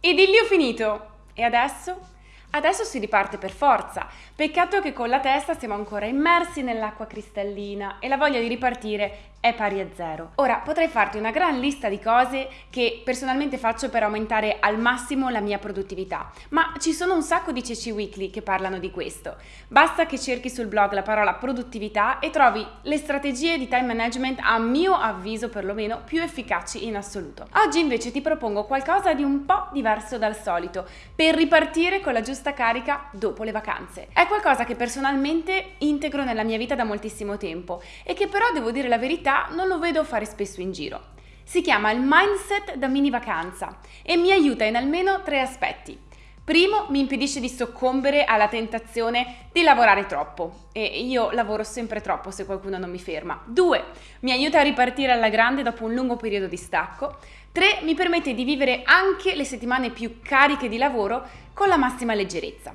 Idillio finito! E adesso? Adesso si riparte per forza. Peccato che con la testa siamo ancora immersi nell'acqua cristallina e la voglia di ripartire è pari a zero. Ora potrei farti una gran lista di cose che personalmente faccio per aumentare al massimo la mia produttività, ma ci sono un sacco di CC Weekly che parlano di questo. Basta che cerchi sul blog la parola produttività e trovi le strategie di time management a mio avviso perlomeno più efficaci in assoluto. Oggi invece ti propongo qualcosa di un po' diverso dal solito per ripartire con la giusta carica dopo le vacanze. È qualcosa che personalmente integro nella mia vita da moltissimo tempo e che però devo dire la verità non lo vedo fare spesso in giro. Si chiama il mindset da mini vacanza e mi aiuta in almeno tre aspetti. Primo, mi impedisce di soccombere alla tentazione di lavorare troppo e io lavoro sempre troppo se qualcuno non mi ferma. Due, mi aiuta a ripartire alla grande dopo un lungo periodo di stacco. Tre, mi permette di vivere anche le settimane più cariche di lavoro con la massima leggerezza.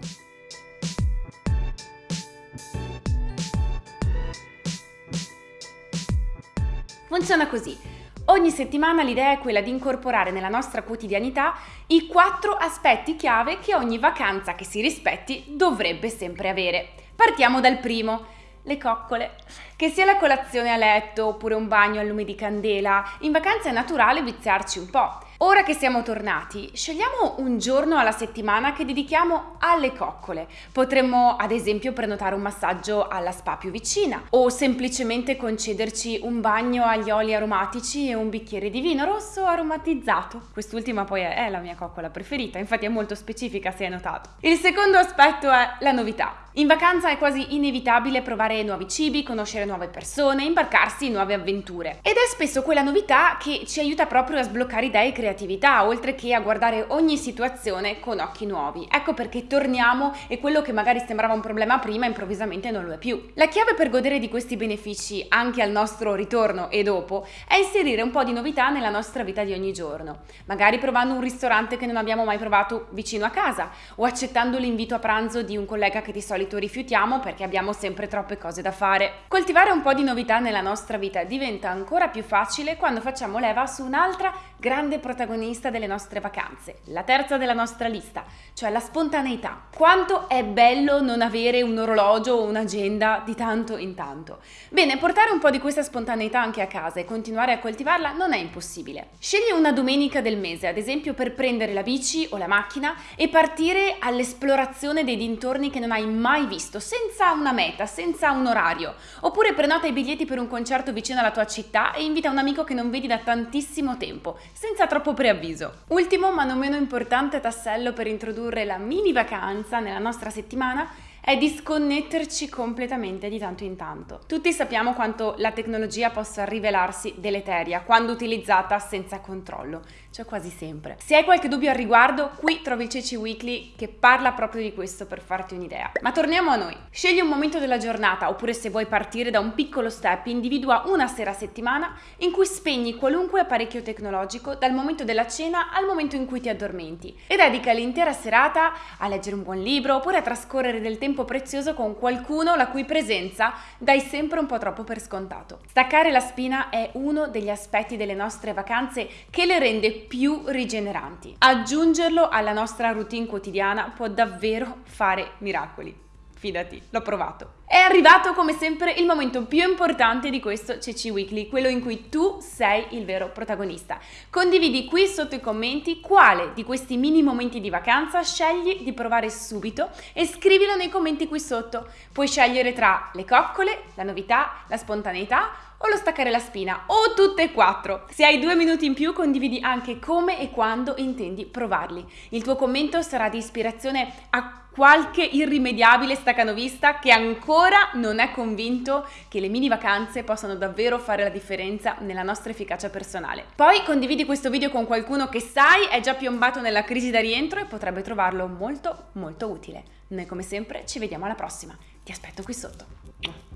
Funziona così. Ogni settimana l'idea è quella di incorporare nella nostra quotidianità i quattro aspetti chiave che ogni vacanza che si rispetti dovrebbe sempre avere. Partiamo dal primo, le coccole. Che sia la colazione a letto oppure un bagno al lume di candela, in vacanza è naturale viziarci un po'. Ora che siamo tornati, scegliamo un giorno alla settimana che dedichiamo alle coccole. Potremmo ad esempio prenotare un massaggio alla spa più vicina o semplicemente concederci un bagno agli oli aromatici e un bicchiere di vino rosso aromatizzato. Quest'ultima poi è la mia coccola preferita, infatti è molto specifica se hai notato. Il secondo aspetto è la novità. In vacanza è quasi inevitabile provare nuovi cibi, conoscere nuove persone, imbarcarsi in nuove avventure. Ed è spesso quella novità che ci aiuta proprio a sbloccare idee e creatività, oltre che a guardare ogni situazione con occhi nuovi. Ecco perché torniamo e quello che magari sembrava un problema prima improvvisamente non lo è più. La chiave per godere di questi benefici anche al nostro ritorno e dopo è inserire un po' di novità nella nostra vita di ogni giorno. Magari provando un ristorante che non abbiamo mai provato vicino a casa o accettando l'invito a pranzo di un collega che di solito solito rifiutiamo perché abbiamo sempre troppe cose da fare. Coltivare un po' di novità nella nostra vita diventa ancora più facile quando facciamo leva su un'altra grande protagonista delle nostre vacanze, la terza della nostra lista, cioè la spontaneità. Quanto è bello non avere un orologio o un'agenda di tanto in tanto. Bene, portare un po' di questa spontaneità anche a casa e continuare a coltivarla non è impossibile. Scegli una domenica del mese, ad esempio per prendere la bici o la macchina e partire all'esplorazione dei dintorni che non hai mai visto, senza una meta, senza un orario. Oppure prenota i biglietti per un concerto vicino alla tua città e invita un amico che non vedi da tantissimo tempo, senza troppo preavviso. Ultimo ma non meno importante tassello per introdurre la mini vacanza nella nostra settimana è disconnetterci completamente di tanto in tanto. Tutti sappiamo quanto la tecnologia possa rivelarsi deleteria quando utilizzata senza controllo, cioè quasi sempre. Se hai qualche dubbio al riguardo, qui trovi il Ceci Weekly che parla proprio di questo per farti un'idea. Ma torniamo a noi. Scegli un momento della giornata, oppure se vuoi partire da un piccolo step, individua una sera a settimana in cui spegni qualunque apparecchio tecnologico dal momento della cena al momento in cui ti addormenti e dedica l'intera serata a leggere un buon libro oppure a trascorrere del tempo tempo prezioso con qualcuno la cui presenza dai sempre un po' troppo per scontato. Staccare la spina è uno degli aspetti delle nostre vacanze che le rende più rigeneranti. Aggiungerlo alla nostra routine quotidiana può davvero fare miracoli. Fidati, l'ho provato. È arrivato come sempre il momento più importante di questo CC Weekly, quello in cui tu sei il vero protagonista. Condividi qui sotto i commenti quale di questi mini momenti di vacanza scegli di provare subito e scrivilo nei commenti qui sotto. Puoi scegliere tra le coccole, la novità, la spontaneità o lo staccare la spina, o tutte e quattro. Se hai due minuti in più condividi anche come e quando intendi provarli. Il tuo commento sarà di ispirazione a qualche irrimediabile stacanovista che ancora non è convinto che le mini vacanze possano davvero fare la differenza nella nostra efficacia personale. Poi condividi questo video con qualcuno che sai è già piombato nella crisi da rientro e potrebbe trovarlo molto molto utile. Noi come sempre ci vediamo alla prossima. Ti aspetto qui sotto.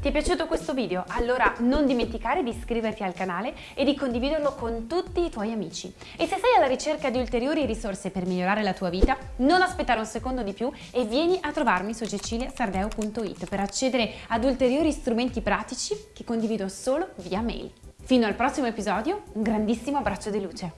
Ti è piaciuto questo video? Allora non dimenticare di iscriverti al canale e di condividerlo con tutti i tuoi amici. E se sei alla ricerca di ulteriori risorse per migliorare la tua vita, non aspettare un secondo di più e vieni a trovarmi su ceciliasardeo.it per accedere ad ulteriori strumenti pratici che condivido solo via mail. Fino al prossimo episodio, un grandissimo abbraccio di luce.